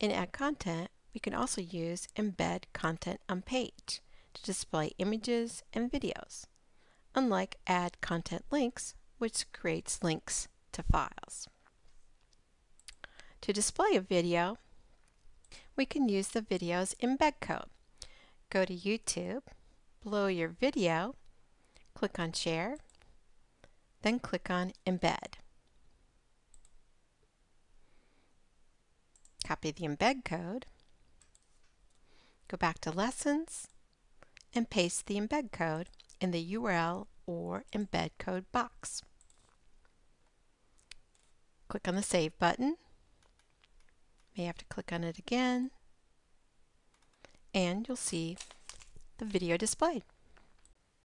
In Add Content, we can also use Embed Content on Page to display images and videos, unlike Add Content Links, which creates links to files. To display a video, we can use the video's embed code. Go to YouTube, below your video, click on Share, then click on Embed. Copy the embed code, go back to Lessons, and paste the embed code in the URL or embed code box. Click on the Save button. May have to click on it again. And you'll see the video displayed.